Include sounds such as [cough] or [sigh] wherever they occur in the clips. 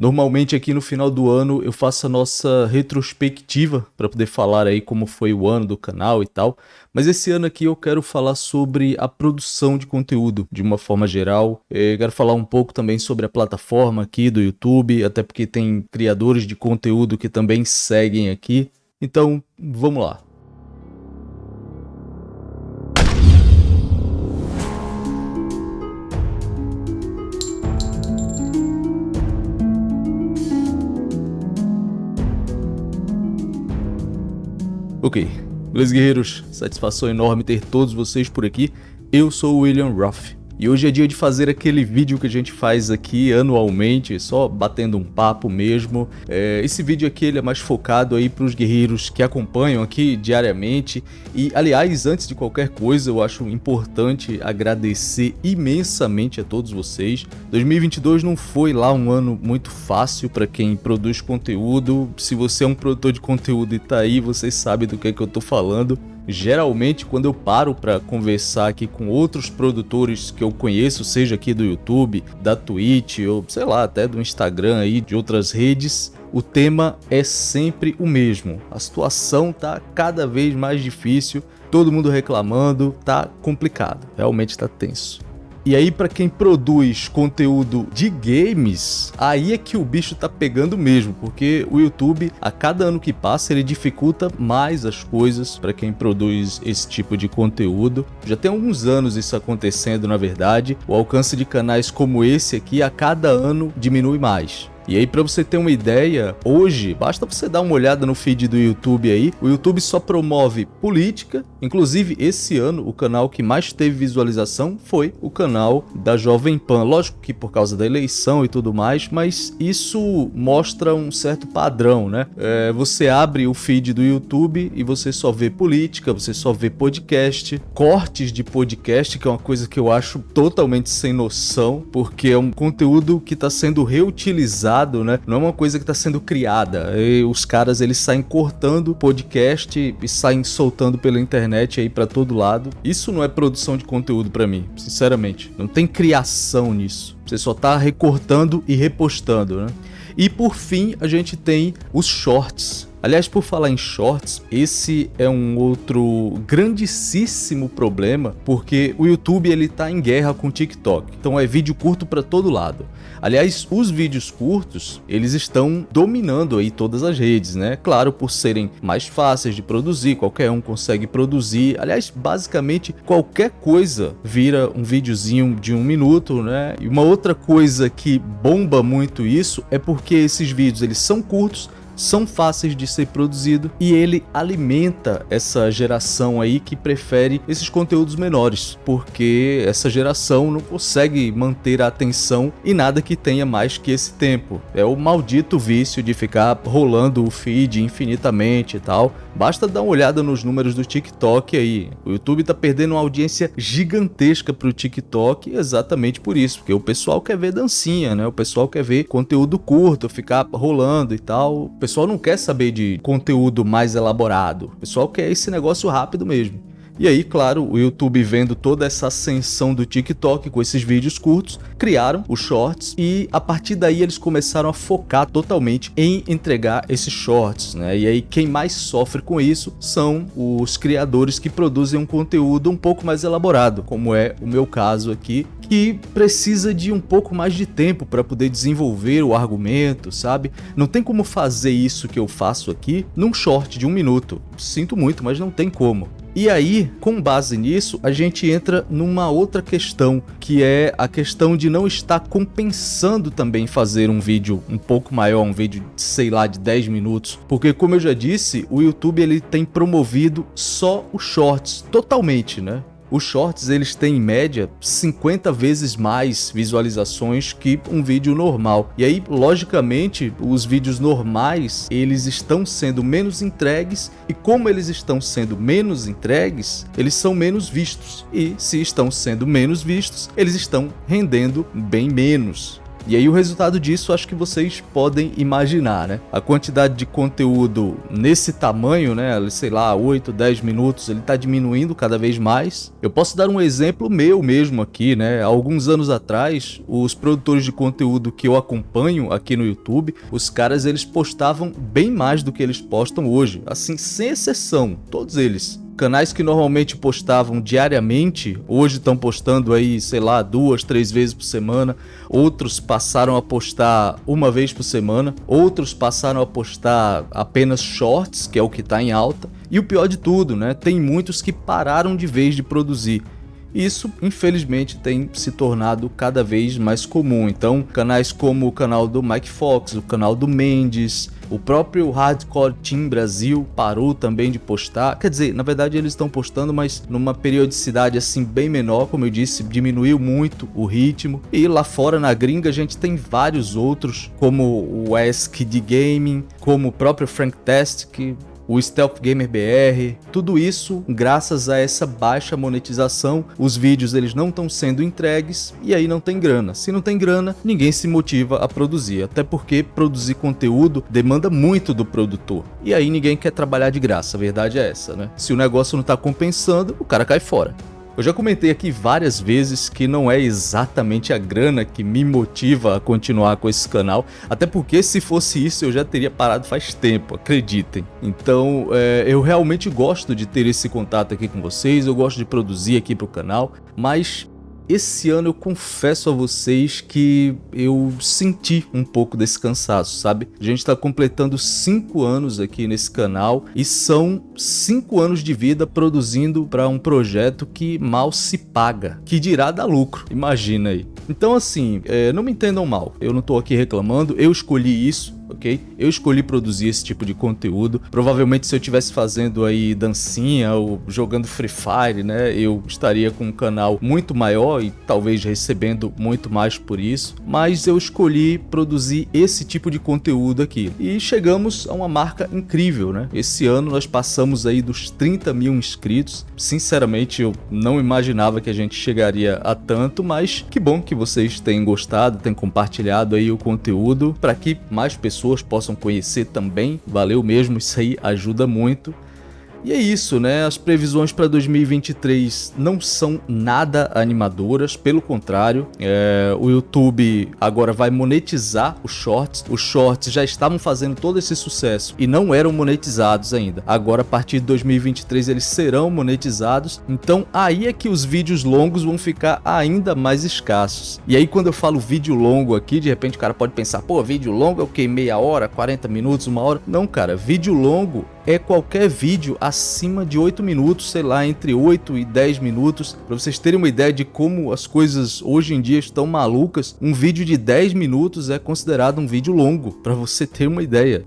Normalmente aqui no final do ano eu faço a nossa retrospectiva para poder falar aí como foi o ano do canal e tal, mas esse ano aqui eu quero falar sobre a produção de conteúdo de uma forma geral. Eu quero falar um pouco também sobre a plataforma aqui do YouTube, até porque tem criadores de conteúdo que também seguem aqui. Então, vamos lá. Ok, beleza guerreiros, satisfação enorme ter todos vocês por aqui, eu sou o William Ruff. E hoje é dia de fazer aquele vídeo que a gente faz aqui anualmente, só batendo um papo mesmo. É, esse vídeo aqui ele é mais focado aí para os guerreiros que acompanham aqui diariamente. E aliás, antes de qualquer coisa, eu acho importante agradecer imensamente a todos vocês. 2022 não foi lá um ano muito fácil para quem produz conteúdo. Se você é um produtor de conteúdo e tá aí, vocês sabem do que, é que eu tô falando. Geralmente, quando eu paro para conversar aqui com outros produtores que eu conheço, seja aqui do YouTube, da Twitch ou sei lá, até do Instagram aí, de outras redes, o tema é sempre o mesmo. A situação tá cada vez mais difícil, todo mundo reclamando, tá complicado, realmente tá tenso. E aí para quem produz conteúdo de games, aí é que o bicho tá pegando mesmo, porque o YouTube, a cada ano que passa, ele dificulta mais as coisas para quem produz esse tipo de conteúdo. Já tem alguns anos isso acontecendo, na verdade. O alcance de canais como esse aqui, a cada ano, diminui mais. E aí, para você ter uma ideia, hoje, basta você dar uma olhada no feed do YouTube aí, o YouTube só promove política, inclusive esse ano o canal que mais teve visualização foi o canal da Jovem Pan. Lógico que por causa da eleição e tudo mais, mas isso mostra um certo padrão, né? É, você abre o feed do YouTube e você só vê política, você só vê podcast, cortes de podcast, que é uma coisa que eu acho totalmente sem noção, porque é um conteúdo que está sendo reutilizado né? Não é uma coisa que está sendo criada. E os caras eles saem cortando podcast e saem soltando pela internet aí para todo lado. Isso não é produção de conteúdo para mim, sinceramente. Não tem criação nisso. Você só tá recortando e repostando, né? E por fim, a gente tem os shorts. Aliás, por falar em shorts, esse é um outro grandíssimo problema, porque o YouTube ele tá em guerra com o TikTok. Então é vídeo curto para todo lado. Aliás, os vídeos curtos, eles estão dominando aí todas as redes, né? Claro, por serem mais fáceis de produzir, qualquer um consegue produzir. Aliás, basicamente qualquer coisa vira um videozinho de um minuto, né? E uma outra coisa que bomba muito isso é porque esses vídeos eles são curtos, são fáceis de ser produzido e ele alimenta essa geração aí que prefere esses conteúdos menores, porque essa geração não consegue manter a atenção em nada que tenha mais que esse tempo. É o maldito vício de ficar rolando o feed infinitamente e tal. Basta dar uma olhada nos números do TikTok aí. O YouTube tá perdendo uma audiência gigantesca pro TikTok exatamente por isso, porque o pessoal quer ver dancinha, né? O pessoal quer ver conteúdo curto, ficar rolando e tal. O pessoal não quer saber de conteúdo mais elaborado. O pessoal quer esse negócio rápido mesmo. E aí, claro, o YouTube vendo toda essa ascensão do TikTok com esses vídeos curtos, criaram os shorts e a partir daí eles começaram a focar totalmente em entregar esses shorts, né? E aí quem mais sofre com isso são os criadores que produzem um conteúdo um pouco mais elaborado, como é o meu caso aqui, que precisa de um pouco mais de tempo para poder desenvolver o argumento, sabe? Não tem como fazer isso que eu faço aqui num short de um minuto. Sinto muito, mas não tem como. E aí, com base nisso, a gente entra numa outra questão, que é a questão de não estar compensando também fazer um vídeo um pouco maior, um vídeo, sei lá, de 10 minutos. Porque, como eu já disse, o YouTube ele tem promovido só os shorts, totalmente, né? Os shorts eles têm em média 50 vezes mais visualizações que um vídeo normal. E aí, logicamente, os vídeos normais, eles estão sendo menos entregues e como eles estão sendo menos entregues, eles são menos vistos. E se estão sendo menos vistos, eles estão rendendo bem menos. E aí o resultado disso acho que vocês podem imaginar, né? A quantidade de conteúdo nesse tamanho, né? Sei lá, 8, 10 minutos, ele tá diminuindo cada vez mais. Eu posso dar um exemplo meu mesmo aqui, né? Alguns anos atrás, os produtores de conteúdo que eu acompanho aqui no YouTube, os caras eles postavam bem mais do que eles postam hoje, assim, sem exceção, todos eles. Canais que normalmente postavam diariamente, hoje estão postando aí, sei lá, duas, três vezes por semana. Outros passaram a postar uma vez por semana. Outros passaram a postar apenas shorts, que é o que está em alta. E o pior de tudo, né? Tem muitos que pararam de vez de produzir. Isso, infelizmente, tem se tornado cada vez mais comum. Então, canais como o canal do Mike Fox, o canal do Mendes, o próprio Hardcore Team Brasil parou também de postar. Quer dizer, na verdade eles estão postando, mas numa periodicidade assim bem menor, como eu disse, diminuiu muito o ritmo. E lá fora na gringa a gente tem vários outros, como o Ask de Gaming, como o próprio Frank Test, que o Stealth Gamer BR, tudo isso graças a essa baixa monetização, os vídeos eles não estão sendo entregues e aí não tem grana. Se não tem grana, ninguém se motiva a produzir, até porque produzir conteúdo demanda muito do produtor. E aí ninguém quer trabalhar de graça, a verdade é essa, né? Se o negócio não está compensando, o cara cai fora. Eu já comentei aqui várias vezes que não é exatamente a grana que me motiva a continuar com esse canal, até porque se fosse isso eu já teria parado faz tempo, acreditem. Então é, eu realmente gosto de ter esse contato aqui com vocês, eu gosto de produzir aqui para o canal, mas esse ano eu confesso a vocês que eu senti um pouco desse cansaço, sabe? A gente está completando 5 anos aqui nesse canal e são 5 anos de vida produzindo para um projeto que mal se paga, que dirá dar lucro, imagina aí. Então assim, é, não me entendam mal, eu não estou aqui reclamando, eu escolhi isso, ok? Eu escolhi produzir esse tipo de conteúdo. Provavelmente se eu estivesse fazendo aí dancinha ou jogando Free Fire, né, eu estaria com um canal muito maior e talvez recebendo muito mais por isso. Mas eu escolhi produzir esse tipo de conteúdo aqui. E chegamos a uma marca incrível, né? Esse ano nós passamos aí dos 30 mil inscritos. Sinceramente, eu não imaginava que a gente chegaria a tanto, mas que bom que vocês tenham gostado, tenham compartilhado aí o conteúdo para que mais pessoas pessoas possam conhecer também. Valeu mesmo, isso aí ajuda muito. E é isso, né? As previsões para 2023 não são nada animadoras, pelo contrário, é, o YouTube agora vai monetizar os shorts. Os shorts já estavam fazendo todo esse sucesso e não eram monetizados ainda. Agora, a partir de 2023, eles serão monetizados. Então, aí é que os vídeos longos vão ficar ainda mais escassos. E aí, quando eu falo vídeo longo aqui, de repente o cara pode pensar, pô, vídeo longo é o que? Meia hora, 40 minutos, uma hora? Não, cara, vídeo longo é qualquer vídeo acima de 8 minutos, sei lá, entre 8 e 10 minutos. Para vocês terem uma ideia de como as coisas hoje em dia estão malucas, um vídeo de 10 minutos é considerado um vídeo longo, para você ter uma ideia.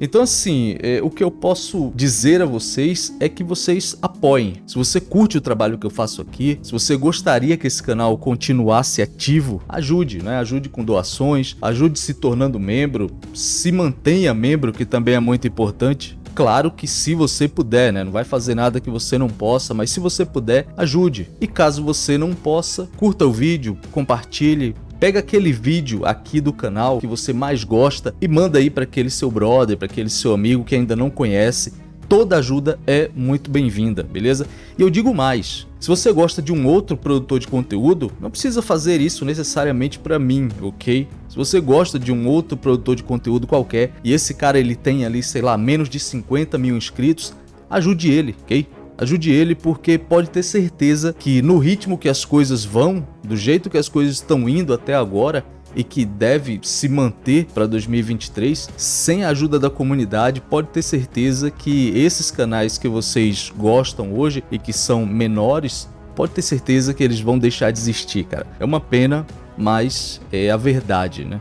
Então assim, é, o que eu posso dizer a vocês é que vocês apoiem. Se você curte o trabalho que eu faço aqui, se você gostaria que esse canal continuasse ativo, ajude, né? Ajude com doações, ajude se tornando membro, se mantenha membro, que também é muito importante. Claro que se você puder, né? Não vai fazer nada que você não possa, mas se você puder, ajude. E caso você não possa, curta o vídeo, compartilhe, Pega aquele vídeo aqui do canal que você mais gosta e manda aí para aquele seu brother, para aquele seu amigo que ainda não conhece. Toda ajuda é muito bem-vinda, beleza? E eu digo mais, se você gosta de um outro produtor de conteúdo, não precisa fazer isso necessariamente para mim, ok? Se você gosta de um outro produtor de conteúdo qualquer e esse cara ele tem ali, sei lá, menos de 50 mil inscritos, ajude ele, ok? Ajude ele porque pode ter certeza que no ritmo que as coisas vão, do jeito que as coisas estão indo até agora, e que deve se manter para 2023, sem a ajuda da comunidade, pode ter certeza que esses canais que vocês gostam hoje e que são menores, pode ter certeza que eles vão deixar de existir, cara. É uma pena, mas é a verdade, né?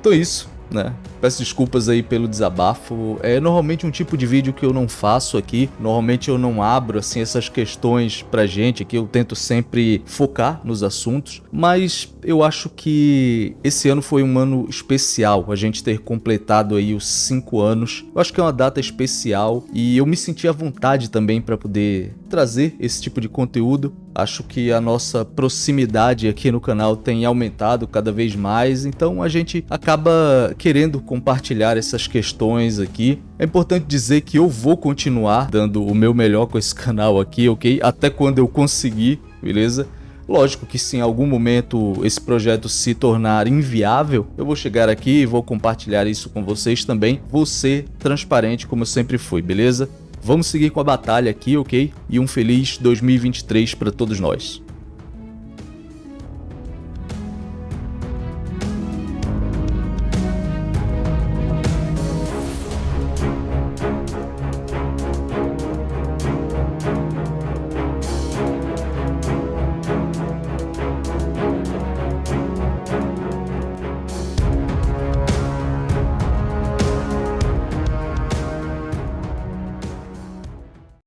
Então é isso, né? Peço desculpas aí pelo desabafo. É normalmente um tipo de vídeo que eu não faço aqui. Normalmente eu não abro assim essas questões pra gente aqui. Eu tento sempre focar nos assuntos, mas eu acho que esse ano foi um ano especial. A gente ter completado aí os cinco anos. Eu acho que é uma data especial e eu me senti à vontade também para poder trazer esse tipo de conteúdo. Acho que a nossa proximidade aqui no canal tem aumentado cada vez mais, então a gente acaba querendo compartilhar essas questões aqui. É importante dizer que eu vou continuar dando o meu melhor com esse [laughs] canal aqui, ok? Até quando eu conseguir, beleza? Lógico que se em algum momento esse projeto se tornar inviável, eu vou chegar aqui e vou compartilhar isso com vocês também. Vou ser transparente como eu sempre fui, beleza? Vamos seguir com a batalha aqui, ok? E um feliz 2023 para todos nós.